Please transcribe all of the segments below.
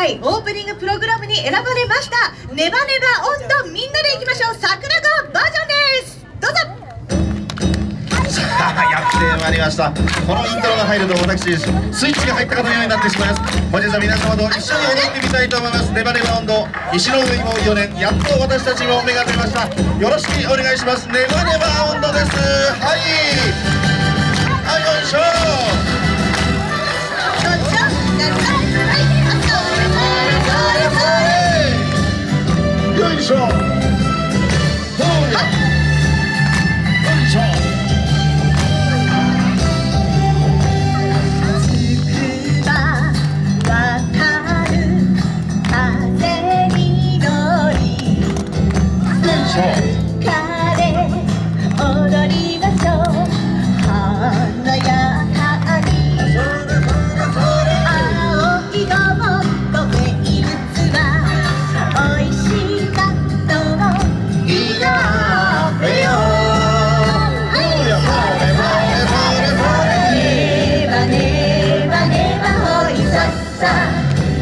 回オープニングプログラムに選ばれました。ネバネバ温度みんなでいきましょう。桜川バージョンです。どうぞ。さ あやってまいりました。このイントロが入ると私スイッチが入ったかのようになってしまいます。本日は皆様と一緒に踊ってみたいと思います。ネバネバ温度石の上も4年やっと私たちも目が出ました。よろしくお願いします。ネバネバ温度です。はい。はいよいしょ。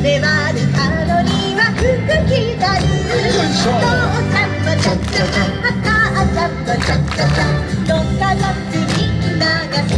粘るカロリーは服着たる父さんもチャッチャチャ母さんもチャッチャチャどっかのみんな。が幸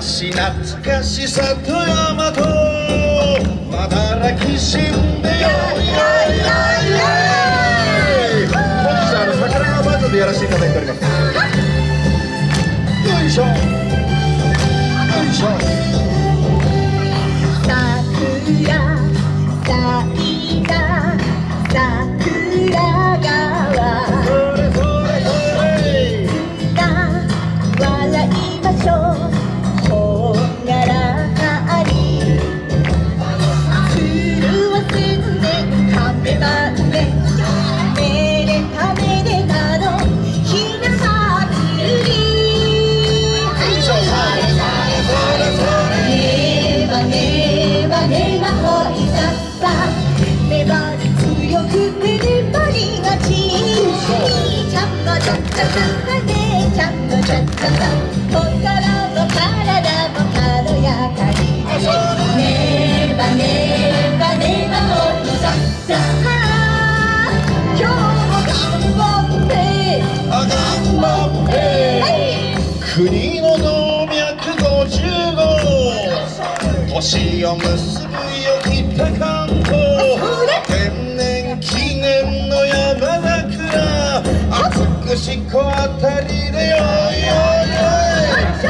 昔懐かし里山とまだらきしんでよいよいよいよい本日はあの桜川バージョンでやらせていただいておりますよいしょ。よいしょ。国の動脈50号年を結ぶ美し子あたりでよいよいよい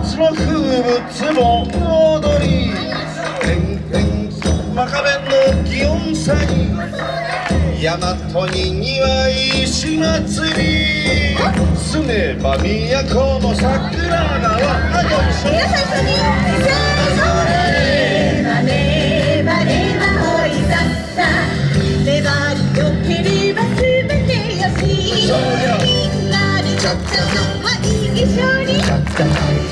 夏の風物も踊り天々真壁の祇園祭大和ににわい石祭り住めば都の桜川よいしょ皆さん一緒にせーの Go, go, go. What you?